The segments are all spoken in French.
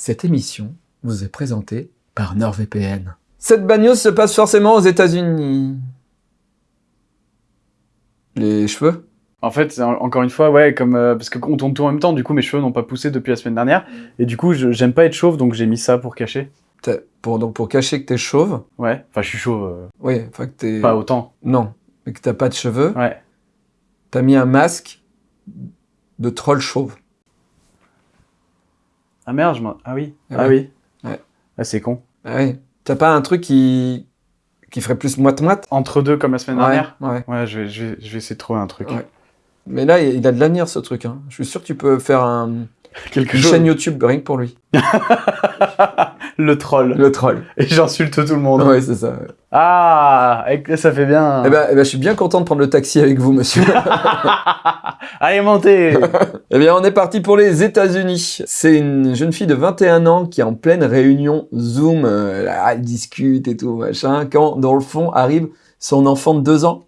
Cette émission vous est présentée par NordVPN. Cette bagnose se passe forcément aux États-Unis. Les cheveux? En fait, en- encore une fois, ouais, comme euh, parce qu'on tourne tout en même temps, du coup mes cheveux n'ont pas poussé depuis la semaine dernière, et du coup j'aime pas être chauve, donc j'ai mis ça pour cacher. Pour, donc pour cacher que t'es chauve, Ouais, enfin je suis chauve, euh, oui, enfin que t'es... pas autant. Non, mais que t'as pas de cheveux, Ouais. t'as mis un masque de troll chauve. Ah merde, je. Ah oui. Ah Ah, oui. Ouais. Ah c'est con. Ah oui. T'as pas un truc qui, qui ferait plus moite-moite? Entre deux comme la semaine Ouais, dernière? ouais. Ouais, je vais, je vais, je vais essayer de trouver un truc. Ouais. Mais là, il a de l'avenir ce truc. Hein. Je suis sûr que tu peux faire un, Quelque une chose. chaîne YouTube rien que pour lui. Le troll. Le troll. Et j'insulte tout le monde. Ouais, c'est ça. Ah, ça fait bien. Eh ben, eh ben, je suis bien content de prendre le taxi avec vous, monsieur. Allez, montez eh bien, on est parti pour les États-Unis. C'est une jeune fille de 21 ans qui est en pleine réunion Zoom. euh, là, elle discute et tout, machin. Quand, dans le fond, arrive son enfant de 2 ans.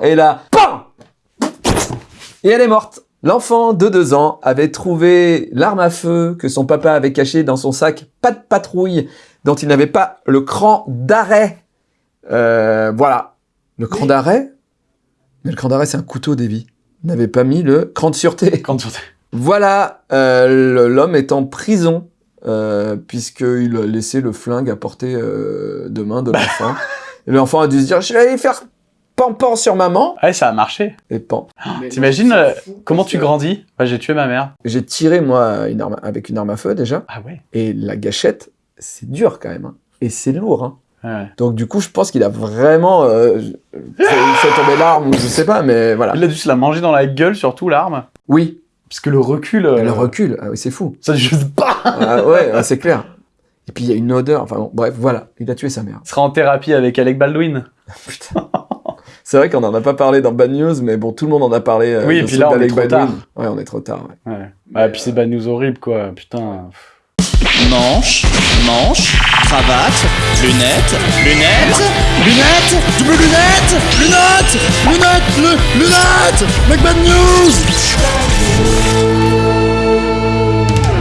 Et là, PAM Et elle est morte. L'enfant de 2 ans avait trouvé l'arme à feu que son papa avait cachée dans son sac pas de patrouille dont il n'avait pas le cran d'arrêt. Euh, voilà. Le cran d'arrêt? Mais le cran d'arrêt, c'est un couteau, Davy. Il n'avait pas mis le cran de sûreté. Voilà, euh, l'homme est en prison euh, puisqu'il a laissé le flingue à portée de main de l'enfant. Et l'enfant a dû se dire, je vais aller faire pan-pan sur maman. Ah, ouais, ça a marché. Et pan. T'imagines euh, comment tu grandis? Bah, j'ai tué ma mère. J'ai tiré, moi, une arme, avec une arme à feu déjà. Ah ouais. Et la gâchette, c'est dur quand même. hein. Et c'est lourd. hein. Ouais. Donc du coup, je pense qu'il a vraiment euh, fait, fait tomber l'arme, je sais pas, mais voilà. Il a dû se la manger dans la gueule, surtout l'arme. Oui, Parce que le recul. euh, le recul, ah oui, c'est fou. Ça juste pas. Ah, ouais, ouais, c'est clair. Et puis il y a une odeur, enfin bon, bref, voilà, il a tué sa mère. Il sera en thérapie avec Alec Baldwin. Putain. C'est vrai qu'on en a pas parlé dans Bad News, mais bon, tout le monde en a parlé. euh, Oui, et puis là, on est trop Baldwin. tard. Ouais, on est trop tard. ouais. Ouais. Ouais, puis c'est bad news horrible, quoi. Putain. Manche, manche, cravate, lunettes, lunettes, lunettes, double lunettes, lunettes, lunettes, le, lunettes, Mec Bad News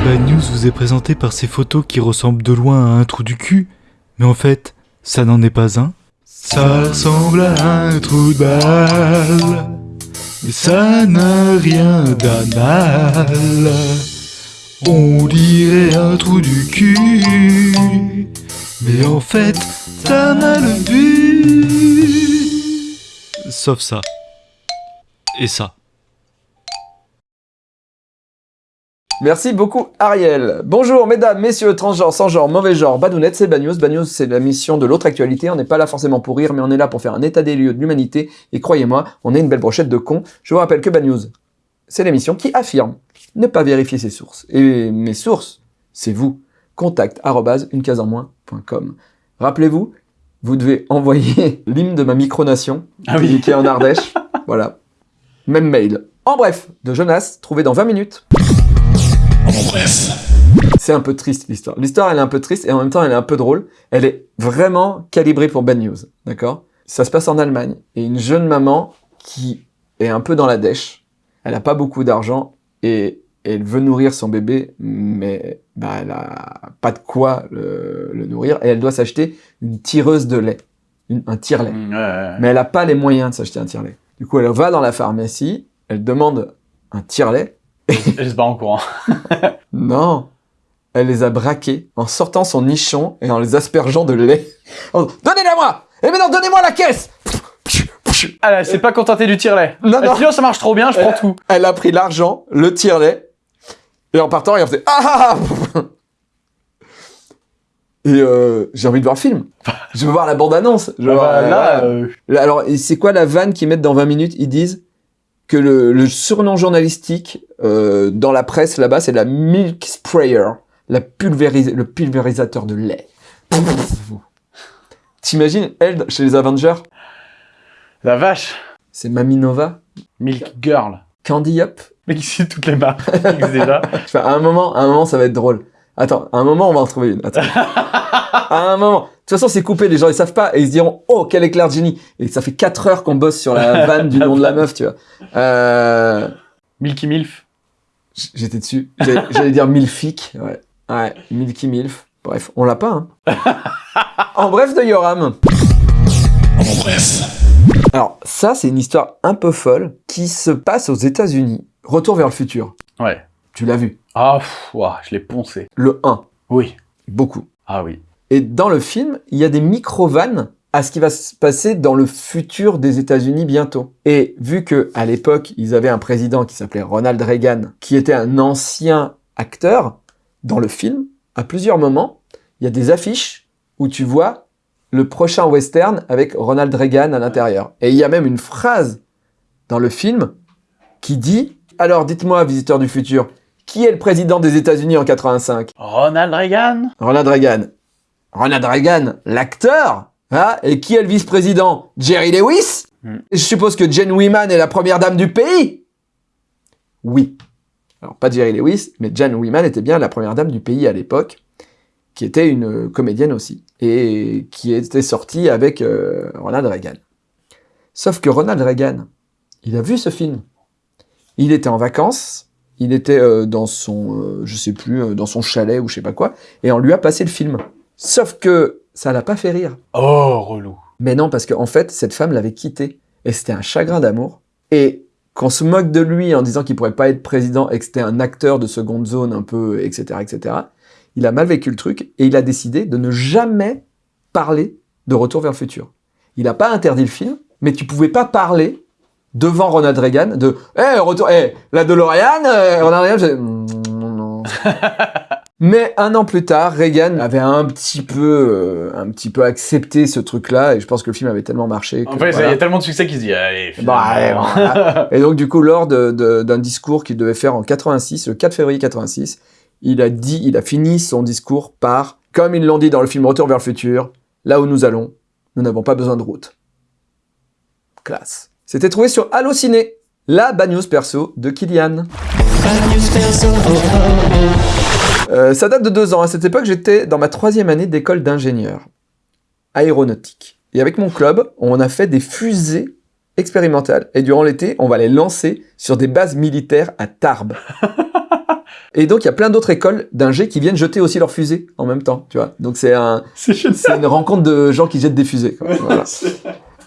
Bad News vous est présenté par ces photos qui ressemblent de loin à un trou du cul, mais en fait, ça n'en est pas un. Ça ressemble à un trou de balle, mais ça n'a rien d'anal. On dirait un trou du cul, mais en fait, t'as mal vu. Sauf ça. Et ça. Merci beaucoup, Ariel. Bonjour, mesdames, messieurs, transgenres, sans genre, mauvais genre, badounettes, c'est. Bad News, c'est la mission de l'autre actualité. On n'est pas là forcément pour rire, mais on est là pour faire un état des lieux de l'humanité. Et croyez-moi, on est une belle brochette de cons. Je vous rappelle que Bad News, c'est l'émission qui affirme ne pas vérifier ses sources. Et mes sources, c'est vous. Contact arobase unecasenmoins.com. Rappelez-vous, vous devez envoyer l'hymne de ma micronation, Ah oui. qui est en Ardèche. voilà. Même mail. En bref, de Jonas, trouvé dans 20 minutes. C'est un peu triste l'histoire. L'histoire elle est un peu triste et en même temps elle est un peu drôle. Elle est vraiment calibrée pour Bad News, d'accord? Ça se passe en Allemagne et une jeune maman qui est un peu dans la dèche. Elle a pas beaucoup d'argent et elle veut nourrir son bébé, mais bah, elle a pas de quoi le, le nourrir et elle doit s'acheter une tireuse de lait, une- un tire-lait. Mm, ouais, ouais. Mais elle n'a pas les moyens de s'acheter un tire-lait. Du coup, elle va dans la pharmacie, elle demande un tire-lait. Elle se bat en courant. Non, elle les a braqués en sortant son nichon et en les aspergeant de lait. Donnez-la moi Et maintenant, donnez-moi la caisse Ah, là, c'est pas contenté du tire-lait. Non, Elle non. dit, oh, ça marche trop bien, je prends tout. Elle a pris l'argent, le tire-lait, et en partant, elle faisait Ah ah ah Et euh, j'ai envie de voir le film. Je veux voir la bande-annonce. Je Ah bah, euh, Alors, c'est quoi la vanne qu'ils mettent dans 20 minutes? Ils disent que le, le surnom journalistique euh, dans la presse là-bas, c'est la milk sprayer, la pulvéris- le pulvérisateur de lait. T'imagines, elle, chez les Avengers, la vache. c'est Maminova, Milk Girl. Candy Up? Mais qui suit toutes les marques déjà. Enfin, à un moment, à un moment, ça va être drôle. Attends, à un moment, on va en trouver une. Attends. à un moment. De toute façon, c'est coupé, les gens ils savent pas et ils se diront "Oh, quel éclair de génie." Et ça fait 4 heures qu'on bosse sur la vanne du nom de la meuf, tu vois. Euh... Milky Milf. J'étais dessus. J'allais dire Milfic. Ouais. Ouais, Milky Milf. Bref, on l'a pas, hein. en bref de Yoram. En bref. Alors, ça, c'est une histoire un peu folle qui se passe aux États-Unis. Retour vers le futur. Ouais. Tu l'as vu. Ah, ouah, je l'ai poncé. Le 1. Oui. Beaucoup. Ah oui. Et dans le film, il y a des micro-vannes à ce qui va se passer dans le futur des États-Unis bientôt. Et vu que à l'époque, ils avaient un président qui s'appelait Ronald Reagan, qui était un ancien acteur, dans le film, à plusieurs moments, il y a des affiches où tu vois le prochain western avec Ronald Reagan à l'intérieur. Et il y a même une phrase dans le film qui dit Alors dites-moi, visiteur du futur, qui est le président des États-Unis en 85 Ronald Reagan? Ronald Reagan. Ronald Reagan, l'acteur hein Et qui est le vice-président? Jerry Lewis? Hmm. Je suppose que Jane Wyman est la première dame du pays? Oui. Alors, pas Jerry Lewis, mais Jane Wyman était bien la première dame du pays à l'époque, qui était une euh, comédienne aussi, et qui était sortie avec euh, Ronald Reagan. Sauf que Ronald Reagan, il a vu ce film. Il était en vacances, il était euh, dans son, euh, je sais plus, dans son chalet ou je sais pas quoi, et on lui a passé le film. Sauf que ça l'a pas fait rire. Oh, relou. Mais non, parce qu'en fait, cette femme l'avait quitté. Et c'était un chagrin d'amour. Et qu'on se moque de lui en disant qu'il pourrait pas être président et que c'était un acteur de seconde zone un peu, etc., etc., il a mal vécu le truc et il a décidé de ne jamais parler de Retour vers le futur. Il n'a pas interdit le film, mais tu pouvais pas parler devant Ronald Reagan de « Eh, retour, eh, la DeLorean, euh, Ronald Reagan, Mm, non, non. Mais un an plus tard, Reagan avait un petit peu, euh, un petit peu accepté ce truc-là, et je pense que le film avait tellement marché. Que, En fait, il voilà. y a tellement de succès qu'il se dit, allez, Bah, voilà. Et donc, du coup, lors de- de- d'un discours qu'il devait faire en 86, le 4 février 86, il a dit, il a fini son discours par, comme ils l'ont dit dans le film Retour vers le futur, là où nous allons, nous n'avons pas besoin de route. Classe. C'était trouvé sur Allociné, la bad news perso de Kylian. Euh, ça date de deux ans. À cette époque, j'étais dans ma troisième année d'école d'ingénieur aéronautique. Et avec mon club, on a fait des fusées expérimentales. Et durant l'été, on va les lancer sur des bases militaires à Tarbes. Et donc, il y a plein d'autres écoles d'ingé qui viennent jeter aussi leurs fusées en même temps, tu vois. Donc, c'est un, C'est c'est une rencontre de gens qui jettent des fusées. quoi. Voilà.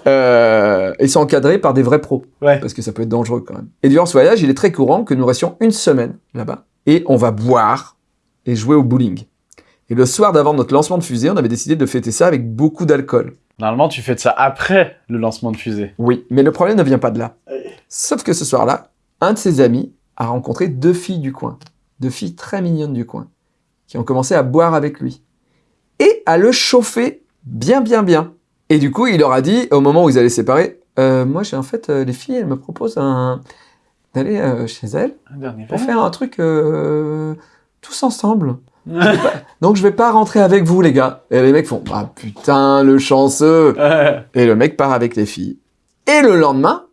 Euh, ils sont encadrés par des vrais pros Ouais. parce que ça peut être dangereux quand même. Et durant ce voyage, il est très courant que nous restions une semaine là-bas et on va boire et jouer au bowling. Et le soir d'avant notre lancement de fusée, on avait décidé de fêter ça avec beaucoup d'alcool. Normalement, tu fais de ça après le lancement de fusée. Oui, mais le problème ne vient pas de là. Sauf que ce soir-là, un de ses amis a rencontré deux filles du coin, deux filles très mignonnes du coin, qui ont commencé à boire avec lui et à le chauffer bien, bien, bien. Et du coup, il leur a dit, au moment où ils allaient se séparer, Euh, moi, j'ai en fait, euh, les filles, elles me proposent un... d'aller euh, chez elles Un dernier pour faire un truc euh, tous ensemble. Donc, je vais pas rentrer avec vous, les gars. Et les mecs font, ah putain, le chanceux. Et le mec part avec les filles. Et le lendemain,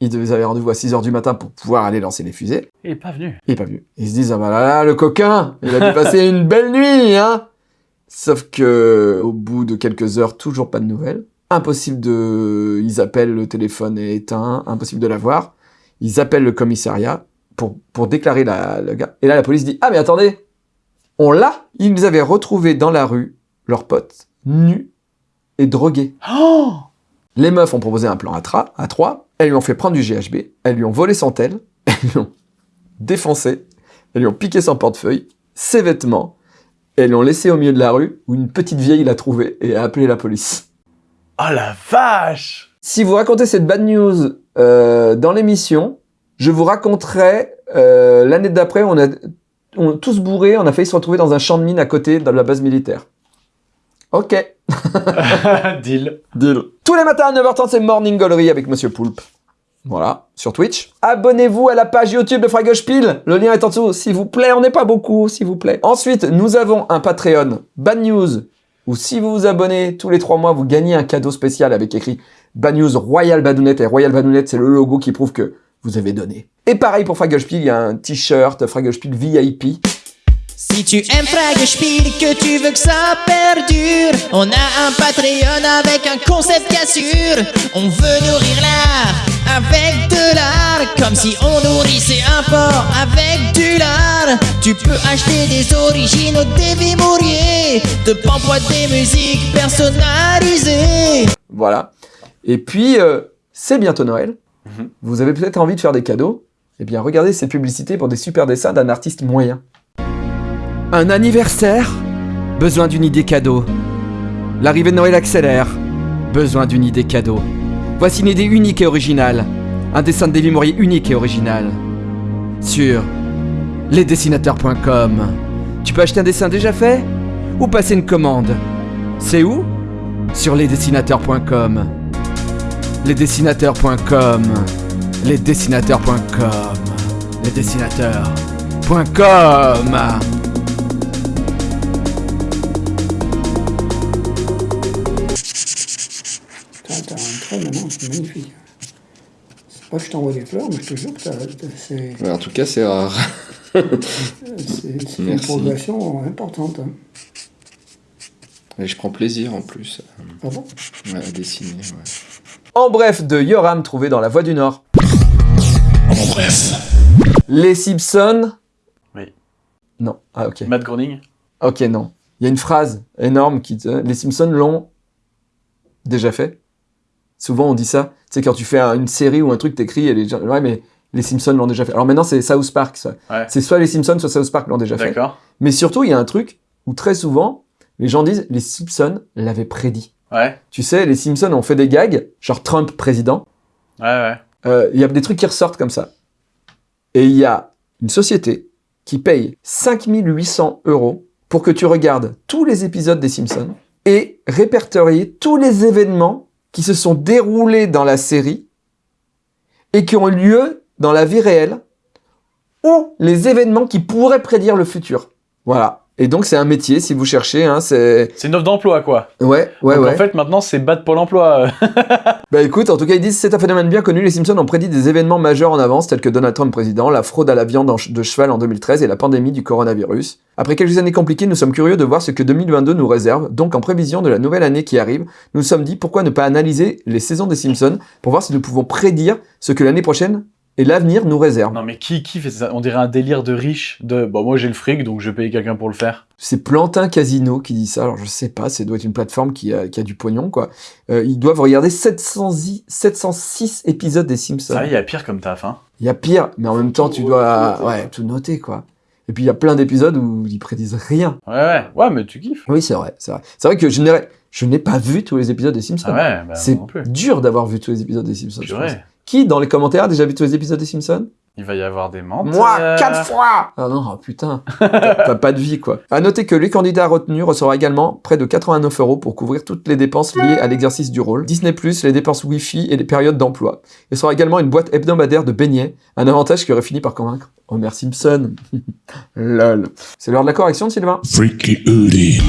ils avaient rendez-vous à 6h du matin pour pouvoir aller lancer les fusées. Il est pas venu. Il est pas venu. Ils se disent, ah bah là là, le coquin, il a dû passer une belle nuit, hein Sauf que, au bout de quelques heures, toujours pas de nouvelles. Impossible de... Ils appellent, le téléphone est éteint, impossible de l'avoir. Ils appellent le commissariat pour, pour déclarer la, le gars. Et là, la police dit, ah mais attendez, on l'a. Ils avaient retrouvé dans la rue leurs potes, nus et drogués. Oh Les meufs ont proposé un plan à, tra- à trois, elles lui ont fait prendre du GHB, elles lui ont volé son tel, elles lui ont défoncé, elles lui ont piqué son portefeuille, ses vêtements, et elles l'ont laissé au milieu de la rue où une petite vieille l'a trouvé et a appelé la police. Oh la vache Si vous racontez cette bad news euh, dans l'émission, je vous raconterai euh, l'année d'après, on a on, tous bourrés, on a failli se retrouver dans un champ de mine à côté de la base militaire. Ok. Deal. Deal. Tous les matins à 9h30, c'est Morning Gallery avec Monsieur Poulpe. Voilà, sur Twitch. Abonnez-vous à la page YouTube de Fragospiel. Le lien est en dessous, s'il vous plaît. On n'est pas beaucoup, s'il vous plaît. Ensuite, nous avons un Patreon Bad News où si vous vous abonnez tous les trois mois, vous gagnez un cadeau spécial avec écrit Bad News Royal Badounette. Et Royal Badounette, c'est le logo qui prouve que vous avez donné. Et pareil pour Fragospiel, il y a un t-shirt Fragospiel VIP. Si tu aimes Frag Spiel et que tu veux que ça perdure, on a un Patreon avec un concept qui assure. On veut nourrir l'art avec de l'art, comme si on nourrissait un porc avec du lard. Tu peux acheter des originaux Davy Mourier, de pampois des musiques personnalisées. Voilà. Et puis, euh, c'est bientôt Noël. Mhm. Vous avez peut-être envie de faire des cadeaux. Eh bien, regardez ces publicités pour des super dessins d'un artiste moyen. Un anniversaire? Besoin d'une idée cadeau. L'arrivée de Noël accélère. Besoin d'une idée cadeau. Voici une idée unique et originale. Un dessin de Mourier unique et original. Sur lesdessinateurs.com. Tu peux acheter un dessin déjà fait? Ou passer une commande? C'est où? Sur lesdessinateurs.com. Lesdessinateurs.com. Lesdessinateurs.com. Lesdessinateurs.com. T'as t'as un trait maintenant, c'est magnifique. C'est pas que je t'envoie des fleurs, mais je te jure que c'est Ouais, en tout cas, c'est rare. c'est- c'est une progression importante. hein. Et je prends plaisir en plus Ah bon? Ouais, à dessiner. ouais. En bref, de Yoram trouvé dans La Voie du Nord. En bref. Les Simpsons. Oui. Non. Ah, ok. Matt Groening Ok, non. Il y a une phrase énorme qui dit Les Simpsons l'ont déjà fait. Souvent, on dit ça. Tu sais, quand tu fais un- une série ou un truc, t'écris et les gens. Ouais, mais les Simpsons l'ont déjà fait. Alors maintenant, c'est South Park, ça. Ouais. C'est soit les Simpsons, soit South Park l'ont déjà fait. D'accord. Mais surtout, il y a un truc où très souvent, les gens disent Les Simpsons l'avaient prédit. Ouais, Tu sais, les Simpsons ont fait des gags, genre Trump président. ouais, ouais. Euh, Il y a des trucs qui ressortent comme ça. Et il y a une société qui paye 5800 euros pour que tu regardes tous les épisodes des Simpsons et répertorier tous les événements qui se sont déroulés dans la série et qui ont eu lieu dans la vie réelle ou les événements qui pourraient prédire le futur. Voilà. Et donc c'est un métier, si vous cherchez, hein, c'est... Une offre d'emploi, quoi. Ouais, ouais, Donc, ouais. En fait, maintenant, c'est battre Pôle emploi. Bah écoute, en tout cas, ils disent c'est un phénomène bien connu. Les Simpsons ont prédit des événements majeurs en avance, tels que Donald Trump président, la fraude à la viande de cheval en 2013 et la pandémie du coronavirus. Après quelques années compliquées, nous sommes curieux de voir ce que 2022 nous réserve. Donc, en prévision de la nouvelle année qui arrive, nous nous sommes dit pourquoi ne pas analyser les saisons des Simpsons pour voir si nous pouvons prédire ce que l'année prochaine et l'avenir nous réserve. non, mais qui, qui fait ça? On dirait un délire de riche. De bon, moi j'ai le fric, donc je vais payer quelqu'un pour le faire. C'est Plantin Casino qui dit ça. Alors je sais pas, ça doit être une plateforme qui a, qui a du pognon quoi. Euh, ils doivent regarder 700 i- 706 épisodes des Simpsons. Ça, il y a pire comme taf, hein. Il y a pire, mais en même temps, tu dois ouais, tout noter, quoi. Et puis, il y a plein d'épisodes où ils prédisent rien. Ouais, ouais. Ouais, mais tu kiffes. Oui, c'est vrai, c'est vrai. C'est vrai que je n'ai, je n'ai pas vu tous les épisodes des Simpsons. Ah ouais, bah, c'est dur d'avoir vu tous les épisodes des Simpsons. je pense. Qui, dans les commentaires, a déjà vu tous les épisodes des Simpsons? Il va y avoir des mentes. Moi, quatre fois Ah non, oh, putain. T'as pas de vie, quoi. À noter que les candidats retenus recevront également près de 89 euros pour couvrir toutes les dépenses liées à l'exercice du rôle. Disney+, les dépenses Wi-Fi et les périodes d'emploi. Il sera également une boîte hebdomadaire de beignets, un avantage qui aurait fini par convaincre Homer Simpson. Lol. C'est l'heure de la correction, Sylvain Freaky Hoodie.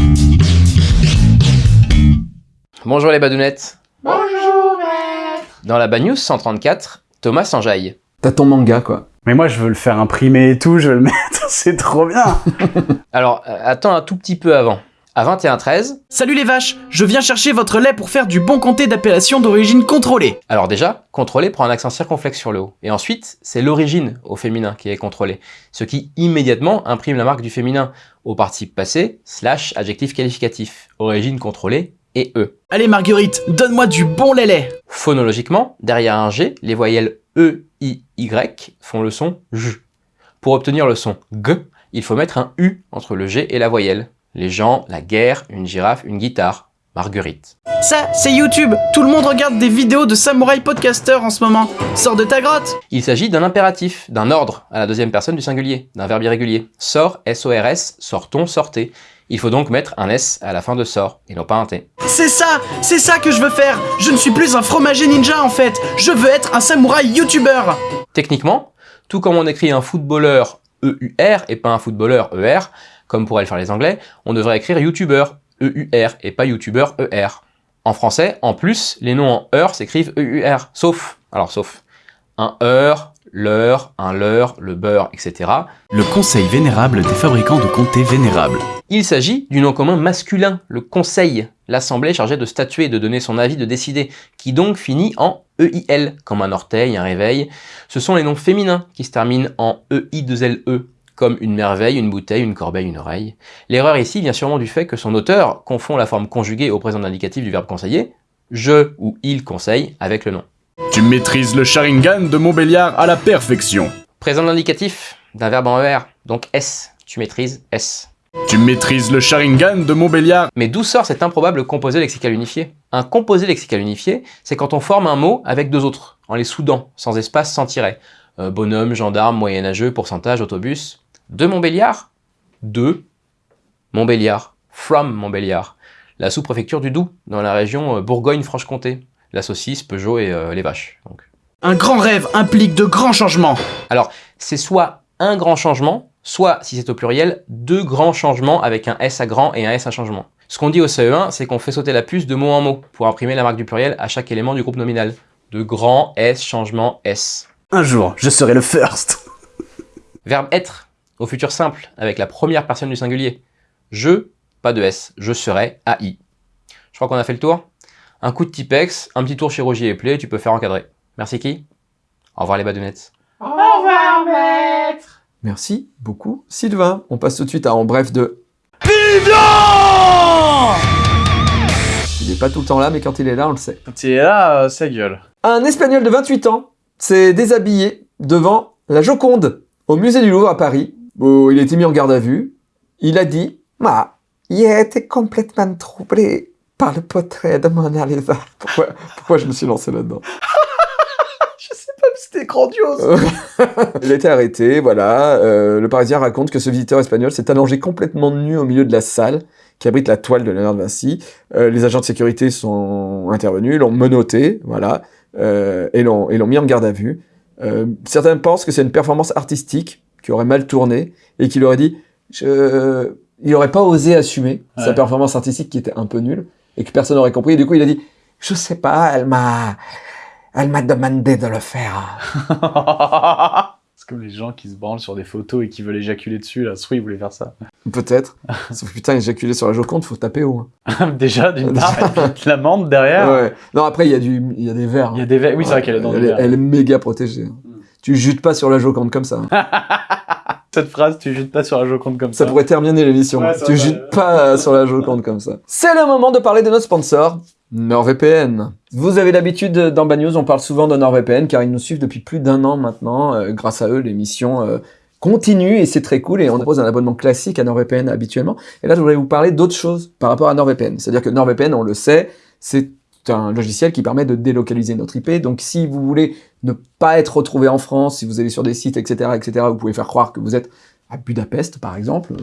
Bonjour les badounettes. Dans la Bad News 134, Thomas s'enjaille. T'as ton manga, quoi. Mais moi, je veux le faire imprimer et tout, je veux le mettre, c'est trop bien. Alors, euh, attends un tout petit peu avant. À 21-13, Salut les vaches, je viens chercher votre lait pour faire du bon comté d'appellation d'origine contrôlée. alors déjà, contrôlé prend un accent circonflexe sur le haut. Et ensuite, c'est l'origine au féminin qui est contrôlé. Ce qui immédiatement imprime la marque du féminin au participe passé, slash adjectif qualificatif. Origine contrôlée et E. Allez Marguerite, donne-moi du bon lait. Phonologiquement, derrière un G, les voyelles E, I, Y font le son J. Pour obtenir le son G, il faut mettre un U entre le G et la voyelle. Les gens, la guerre, une girafe, une guitare. Marguerite. Ça, c'est YouTube. Tout le monde regarde des vidéos de samouraï podcasters en ce moment. Sors de ta grotte. Il s'agit d'un impératif, d'un ordre à la deuxième personne du singulier, d'un verbe irrégulier. Sort, S-O-R-S, sortons, sortez. Il faut donc mettre un S à la fin de sort, et non pas un T. C'est ça, c'est ça que je veux faire. Je ne suis plus un fromager ninja en fait. Je veux être un samouraï youtubeur. Techniquement, tout comme on écrit un footballeur E-U-R et pas un footballeur E-R, comme pourraient le faire les anglais, on devrait écrire youtubeur E-U-R et pas youtubeur E-R. En français, en plus, les noms en EUR s'écrivent E-U-R, sauf, alors sauf, un EUR, l'heure, un leurre, le beurre, etc. Le conseil vénérable des fabricants de comté vénérables. Il s'agit du nom commun masculin, le conseil, l'assemblée chargée de statuer, de donner son avis, de décider, qui donc finit en EIL, comme un orteil, un réveil. Ce sont les noms féminins qui se terminent en E EI2LE, comme une merveille, une bouteille, une corbeille, une oreille. L'erreur ici vient sûrement du fait que son auteur confond la forme conjuguée au présent indicatif du verbe conseiller, je ou il conseille, avec le nom. Tu maîtrises le Sharingan de Montbéliard à la perfection. Présent indicatif d'un verbe en ER, donc S, tu maîtrises S. Tu maîtrises le Sharingan de Montbéliard. Mais d'où sort cet improbable composé lexical unifié? Un composé lexical unifié, c'est quand on forme un mot avec deux autres, en les soudant, sans espace, sans tiret. Euh, bonhomme, gendarme, moyenâgeux, pourcentage, autobus. De Montbéliard? De Montbéliard. From Montbéliard. La sous-préfecture du Doubs, dans la région euh, Bourgogne-Franche-Comté. La saucisse, Peugeot et euh, les vaches. Donc. Un grand rêve implique de grands changements. Alors, c'est soit un grand changement, soit, si c'est au pluriel, deux grands changements avec un S à grand et un S à changement. Ce qu'on dit au CE1, c'est qu'on fait sauter la puce de mot en mot pour imprimer la marque du pluriel à chaque élément du groupe nominal. De grand S, changement S. Un jour, je serai le first. Verbe être, au futur simple, avec la première personne du singulier. Je, pas de S, je serai AI. Je crois qu'on a fait le tour. Un coup de Tipex, un petit tour chez Roger et Play, tu peux faire encadrer. Merci qui Au revoir les badounettes. Merci beaucoup, Sylvain. On passe tout de suite à En Bref de... Il est pas tout le temps là, mais quand il est là, on le sait. Quand il est là, euh, ça gueule. Un Espagnol de 28 ans s'est déshabillé devant la Joconde au musée du Louvre à Paris. où il a été mis en garde à vue. Il a dit Ma, il a été complètement troublé par le portrait de Mona Lisa. Pourquoi, pourquoi je me suis lancé là-dedans? Je sais pas, c'était grandiose. Il a été arrêté, voilà. Euh, le Parisien raconte que ce visiteur espagnol s'est allongé complètement nu au milieu de la salle qui abrite la toile de Léonard de Vinci. Euh, les agents de sécurité sont intervenus, l'ont menotté, voilà, euh, et l'ont et l'ont mis en garde à vue. Euh, certains pensent que c'est une performance artistique qui aurait mal tourné et qu'il aurait dit, je... il aurait pas osé assumer sa performance artistique qui était un peu nulle et que personne n'aurait compris. Et du coup, il a dit, je sais pas, elle m'a, elle m'a demandé de le faire. C'est comme les gens qui se branlent sur des photos et qui veulent éjaculer dessus, là. Soit ils voulaient faire ça. Peut-être. Sauf que putain, éjaculer sur la Joconde, faut taper haut. hein. Déjà, d'une part, puis l'amende derrière. Ouais. Non, après, il y a du, y a des verres. Il y a des verres. Oui, c'est vrai qu'elle est dans elle, des verres. elle est méga protégée. hein. Tu jutes pas sur la Joconde comme ça. Cette phrase, tu jettes pas sur la Joconde comme Ça ça. pourrait terminer l'émission. Ouais, tu jutes pas sur la Joconde comme ça. C'est le moment de parler de notre sponsor, NordVPN. Vous avez l'habitude dans Bad News, on parle souvent de NordVPN car ils nous suivent depuis plus d'un an maintenant. Euh, grâce à eux, l'émission euh, continue et c'est très cool et on propose un abonnement classique à NordVPN habituellement. Et là, je voulais vous parler d'autre chose par rapport à NordVPN. C'est-à-dire que NordVPN, on le sait, c'est un logiciel qui permet de délocaliser notre IP. Donc, si vous voulez ne pas être retrouvé en France, si vous allez sur des sites, etc., etc., vous pouvez faire croire que vous êtes à Budapest, par exemple.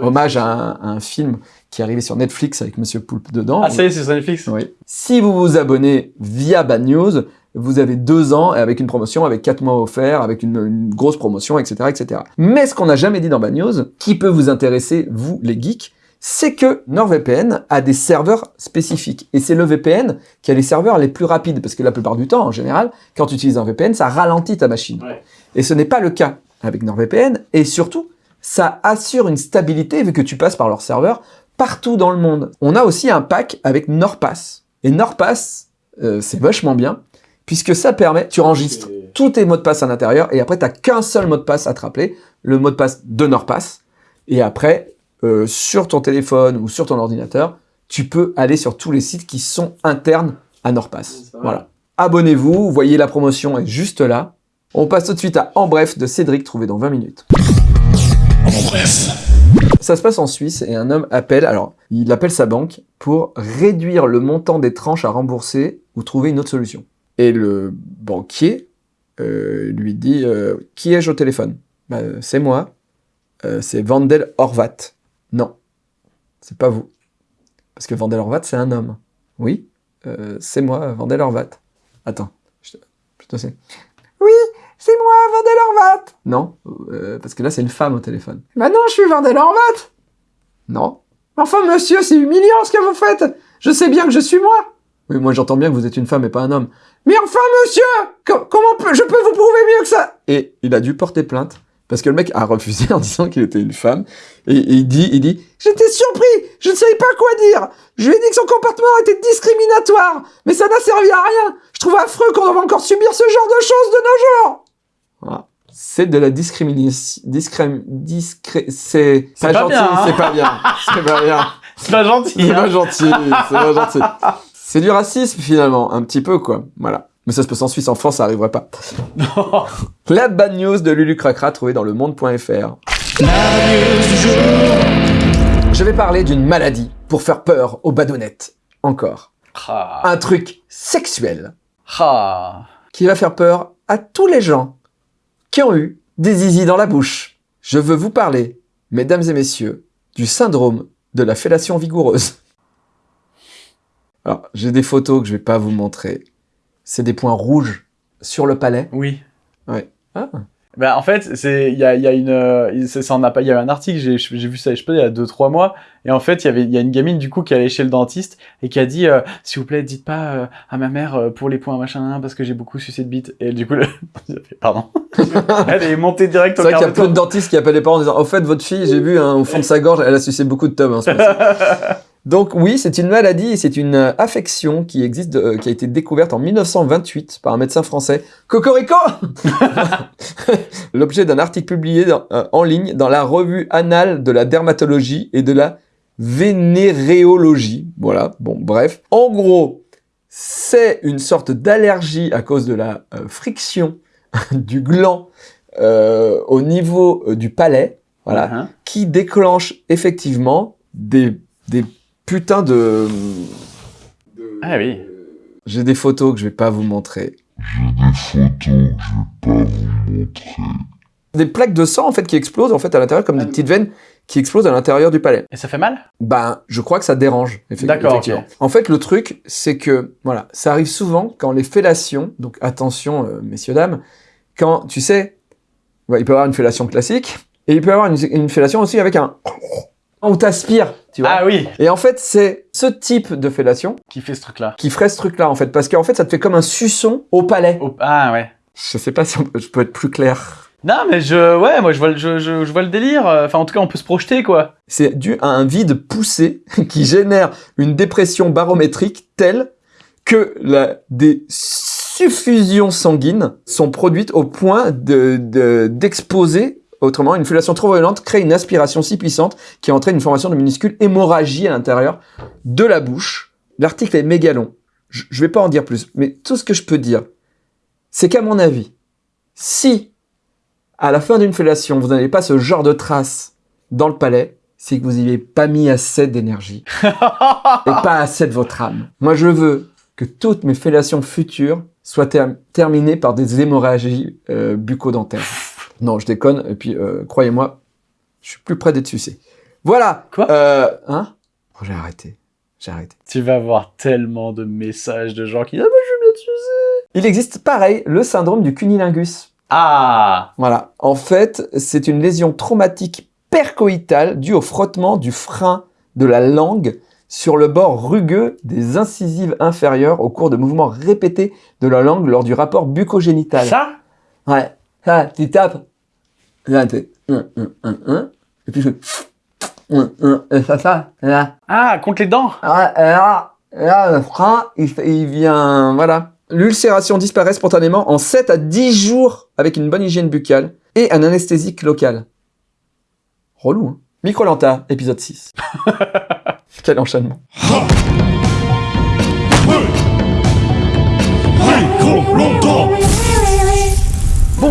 Hommage à un, à un film qui est arrivé sur Netflix avec Monsieur Poulpe dedans. Ah, ça y est, c'est sur Netflix. Oui. Si vous vous abonnez via Bad News, vous avez deux ans avec une promotion, avec quatre mois offerts, avec une, une grosse promotion, etc., etc. Mais ce qu'on n'a jamais dit dans Bad News, qui peut vous intéresser, vous les geeks, c'est que NordVPN a des serveurs spécifiques. Et c'est le VPN qui a les serveurs les plus rapides, parce que la plupart du temps, en général, quand tu utilises un VPN, ça ralentit ta machine. Ouais. Et ce n'est pas le cas avec NordVPN, et surtout, ça assure une stabilité vu que tu passes par leur serveur partout dans le monde. On a aussi un pack avec NordPass. Et NordPass, euh, c'est vachement bien, puisque ça permet, tu enregistres tous tes mots de passe à l'intérieur, et après, tu qu'un seul mot de passe à te rappeler, le mot de passe de NordPass. Et après, euh, sur ton téléphone ou sur ton ordinateur, tu peux aller sur tous les sites qui sont internes à mal. Voilà. Abonnez-vous, vous voyez la promotion est juste là. On passe tout de suite à En Bref de Cédric, trouvé dans 20 minutes. En bref. Ça se passe en Suisse et un homme appelle, alors il appelle sa banque pour réduire le montant des tranches à rembourser ou trouver une autre solution. Et le banquier euh, lui dit euh, Qui ai-je au téléphone? Bah, euh, C'est moi. Euh, c'est Vandel Horvat. Non, c'est pas vous. Parce que Vandel Horvat, c'est un homme. Oui, euh, c'est moi, Vandel Horvat. Attends, je te, sais. Oui, c'est moi, Vandel Horvat. Non, euh, parce que là, c'est une femme au téléphone. Bah non, je suis Vandel Horvat. Non. Enfin, monsieur, c'est humiliant ce que vous faites. Je sais bien que je suis moi. Oui, moi j'entends bien que vous êtes une femme et pas un homme. Mais enfin, monsieur co- Comment je peux vous prouver mieux que ça? Et il a dû porter plainte parce que le mec a refusé en disant qu'il était une femme. Et, et il dit, il dit, j'étais surpris, je ne savais pas quoi dire. Je lui ai dit que son comportement était discriminatoire, mais ça n'a servi à rien. Je trouve affreux qu'on doive encore subir ce genre de choses de nos jours. Voilà. C'est de la discrimination. Discrim, discré, c'est C'est pas gentil, hein. c'est pas bien. C'est pas bien. C'est pas gentil. C'est hein. pas gentil, c'est pas gentil. C'est du racisme finalement, un petit peu quoi. Voilà. Mais ça se passe en Suisse, en France, ça arriverait pas. La bad news de Lulu Cracra trouvée dans le monde.fr. Je vais parler d'une maladie pour faire peur aux badonnettes. Encore. Ah. Un truc sexuel Ah. qui va faire peur à tous les gens qui ont eu des zizi dans la bouche. Je veux vous parler, mesdames et messieurs, du syndrome de la fellation vigoureuse. Alors, j'ai des photos que je vais pas vous montrer. C'est des points rouges sur le palais. Oui. Ouais. Ah. Ben, en fait, c'est il y a, il y a une euh, c'est- ça en a pas il y a un article, j'ai vu ça je sais pas il y a 2 3 mois et en fait, il y avait il y a une gamine du coup qui allait chez le dentiste et qui a dit euh, s'il vous plaît, dites pas euh, à ma mère pour les points machin parce que j'ai beaucoup sucé de bite et du coup le... pardon. Elle est montée direct C'est au vrai qu'il y a peu de dentistes qui appellent les parents en disant Au fait, votre fille, j'ai vu hein, au fond de sa gorge, elle a sucé beaucoup de tomes. hein. Donc, oui, c'est une maladie et c'est une euh, affection qui existe, euh, qui a été découverte en 1928 par un médecin français. Cocorico L'objet d'un article publié dans- euh, en ligne dans la revue annale de la dermatologie et de la vénéréologie. Voilà, bon, bref. En gros, c'est une sorte d'allergie à cause de la euh, friction du gland au niveau du palais, voilà, Hein. qui déclenche effectivement des, des putains de... de- Ah oui. J'ai des photos que je vais pas vous montrer. Des plaques de sang en fait qui explosent en fait à l'intérieur comme des petites veines qui explosent à l'intérieur du palais. Et ça fait mal? Ben, je crois que ça dérange. D'accord, effectivement. En fait, le truc, c'est que, voilà, ça arrive souvent quand les fellations, donc attention, euh, messieurs, dames, quand, tu sais, ouais, il peut y avoir une fellation classique, et il peut y avoir une, une fellation aussi avec un... où t'aspires, tu vois. Ah oui, Et en fait, c'est ce type de fellation qui fait ce truc là. qui ferait ce truc-là, en fait, parce qu'en fait, ça te fait comme un suçon au palais. Ah ouais. Je sais pas si on peut- je peux être plus clair. Non, mais je ouais, moi je vois le je, je, je vois le délire, enfin en tout cas, on peut se projeter quoi. C'est dû à un vide poussé qui génère une dépression barométrique telle que la, des suffusions sanguines sont produites au point de, de- d'exposer, autrement, une fellation trop violente crée une aspiration si puissante qui entraîne une formation de minuscules hémorragie à l'intérieur de la bouche. L'article est méga long. Je, je vais pas en dire plus, mais tout ce que je peux dire, c'est qu'à mon avis, si à la fin d'une fellation, vous n'avez pas ce genre de traces dans le palais, c'est que vous n'y avez pas mis assez d'énergie et pas assez de votre âme. Moi, je veux que toutes mes fellations futures soient ter- terminées par des hémorragies euh, bucco-dentaires. Non, je déconne. Et puis, euh, croyez-moi, je suis plus près d'être sucé. Voilà. Quoi? euh, Hein? Oh, J'ai arrêté. J'ai arrêté. Tu vas avoir tellement de messages de gens qui ah bah je veux bien sucer. Il existe pareil le syndrome du cunilingus. Ah Voilà. En fait, c'est une lésion traumatique percoïtale due au frottement du frein de la langue sur le bord rugueux des incisives inférieures au cours de mouvements répétés de la langue lors du rapport bucogénital. Ça? Ouais. Ça, tu tapes. Là, tu fais un, un, un, un. Et puis je fais un, un, et ça, ça, là. Ah, contre les dents Ah, là, là, le frein, il, il vient, voilà. L'ulcération disparaît spontanément en 7 à 10 jours avec une bonne hygiène buccale et un anesthésique local. Relou, hein. Microlanta, épisode 6. Quel enchaînement.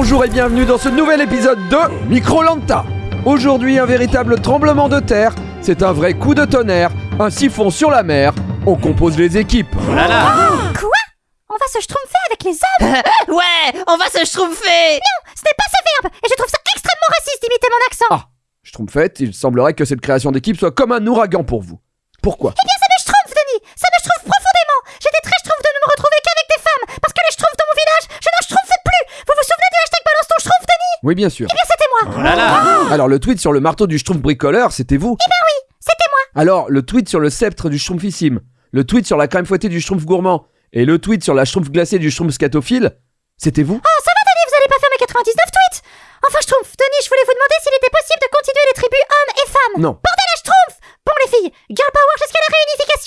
Bonjour et bienvenue dans ce nouvel épisode de Microlanta. Aujourd'hui, un véritable tremblement de terre. C'est un vrai coup de tonnerre, un siphon sur la mer. On compose les équipes. On va se schtroumpfer avec les hommes? Ouais, on va se schtroumpfer Ce n'est pas ce verbe Et je trouve ça extrêmement raciste d'imiter mon accent Ah, Schtroumpfette, il semblerait que cette création d'équipe soit comme un ouragan pour vous. Pourquoi? Eh bien, ça me schtroumpfe, Denis Ça me schtroumpfe profondément J'étais très schtroumpf de ne me retrouver qu'avec des femmes Parce que les schtroumpfs dans mon village, je n'en schtroumpfe plus Vous vous souvenez du hashtag balance ton schtroumpf, Denis Oui, bien sûr. Eh bien, c'était moi. Alors, le tweet sur le marteau du Schtroumpf bricoleur, c'était vous? Eh ben oui, c'était moi. Alors, le tweet sur le sceptre du Schtroumpfissime, le tweet sur la crème fouettée du schtroumpf gourmand et le tweet sur la schtroumpf glacée du schtroumpf scatophile, c'était vous? Oh, ça va, Denis, vous allez pas faire mes 99 tweets? Enfin, Schtroumpf, Denis, je voulais vous demander s'il était possible de continuer les tribus hommes et femmes. Non. Bordel à Schtroumpf! Bon, les filles, girl power jusqu'à la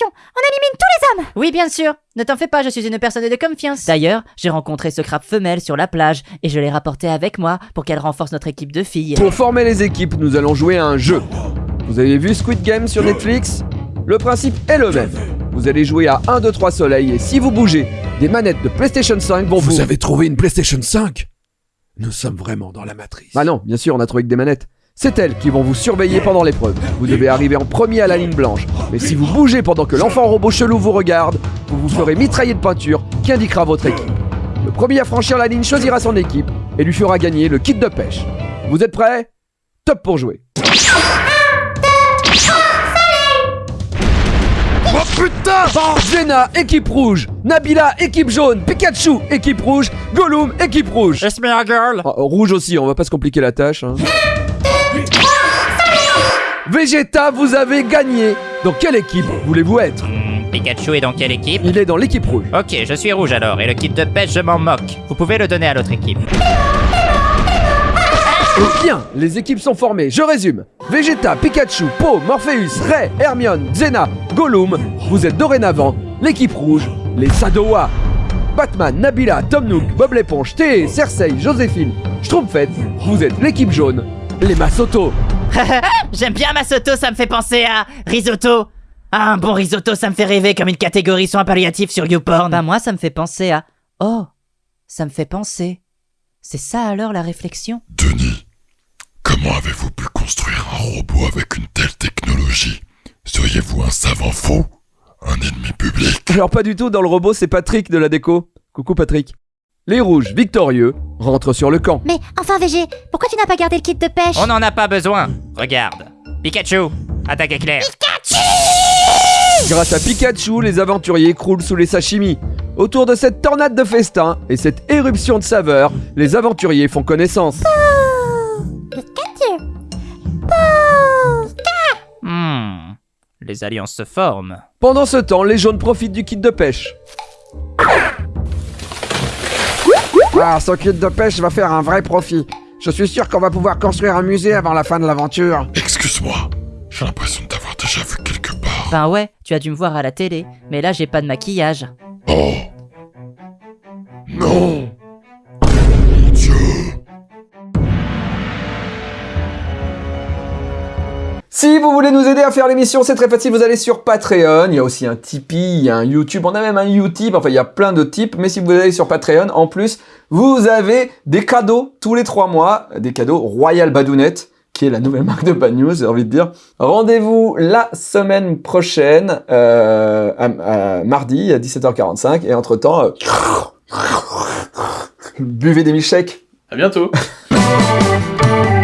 On élimine tous les hommes. Oui, bien sûr. Ne t'en fais pas, je suis une personne de confiance. D'ailleurs, j'ai rencontré ce crabe femelle sur la plage et je l'ai rapporté avec moi pour qu'elle renforce notre équipe de filles. Pour former les équipes, nous allons jouer à un jeu. Vous avez vu Squid Game sur Netflix? Le principe est le même. Vous allez jouer à 1, 2, 3 soleils et si vous bougez, des manettes de PlayStation 5 vont vous... Vous avez trouvé une PlayStation 5 Nous sommes vraiment dans la matrice. Bah non, bien sûr, on a trouvé que des manettes. C'est elles qui vont vous surveiller pendant l'épreuve. Vous devez arriver en premier à la ligne blanche. Mais si vous bougez pendant que l'enfant robot chelou vous regarde, vous vous ferez mitrailler de peinture qui indiquera votre équipe. Le premier à franchir la ligne choisira son équipe et lui fera gagner le kit de pêche. Vous êtes prêts? Top pour jouer. Oh putain Zena, équipe rouge Nabila, équipe jaune Pikachu, équipe rouge Gollum, équipe rouge It's me, a girl. Oh, rouge aussi, on va pas se compliquer la tâche. Hein. Vegeta, vous avez gagné Dans quelle équipe voulez-vous être Pikachu est dans quelle équipe Il est dans l'équipe rouge. Ok, je suis rouge alors, et le kit de pêche, je m'en moque. Vous pouvez le donner à l'autre équipe. Bien, les équipes sont formées, je résume. Vegeta, Pikachu, Po, Morpheus, Ray, Hermione, Xena, Gollum, vous êtes dorénavant l'équipe rouge, les Sadowa. Batman, Nabila, Tom Nook, Bob l'éponge, Thé, Cersei, Joséphine, Schtroumpfette, vous êtes l'équipe jaune, les Masoto. J'aime bien Masoto, ça me fait penser à risotto. Ah, un bon risotto, ça me fait rêver comme une catégorie soins palliatifs sur YouPorn. Bah moi, ça me fait penser à... Oh, ça me fait penser. C'est ça alors la réflexion? Denis, comment avez-vous pu construire un robot avec une telle technologie? Seriez-vous un savant fou? Un ennemi public? Alors pas du tout, dans le robot c'est Patrick de la déco. Coucou Patrick. Les rouges, victorieux, rentrent sur le camp. Mais enfin, VG, pourquoi tu n'as pas gardé le kit de pêche? On n'en a pas besoin. Regarde. Pikachu, attaque éclair. Grâce à Pikachu, les aventuriers croulent sous les sashimi. Autour de cette tornade de festin et cette éruption de saveurs, les aventuriers font connaissance. Pikachu Hmm. Les alliances se forment. Pendant ce temps, les jaunes profitent du kit de pêche. Ah, ce kit de pêche va faire un vrai profit. Je suis sûr qu'on va pouvoir construire un musée avant la fin de l'aventure. Excuse-moi, j'ai l'impression de t'avoir déjà vu quelque part. Ben ouais, tu as dû me voir à la télé, mais là j'ai pas de maquillage. Oh Non Si vous voulez nous aider à faire l'émission, c'est très facile, vous allez sur Patreon, il y a aussi un Tipeee, il y a un YouTube, on a même un Utip, enfin il y a plein de types, mais si vous allez sur Patreon, en plus, vous avez des cadeaux tous les trois mois, des cadeaux Royal Badounette, qui est la nouvelle marque de Bad News, j'ai envie de dire. Rendez-vous la semaine prochaine, euh, à- à mardi à 17h45, et entre-temps, euh, buvez des milkshakes. À bientôt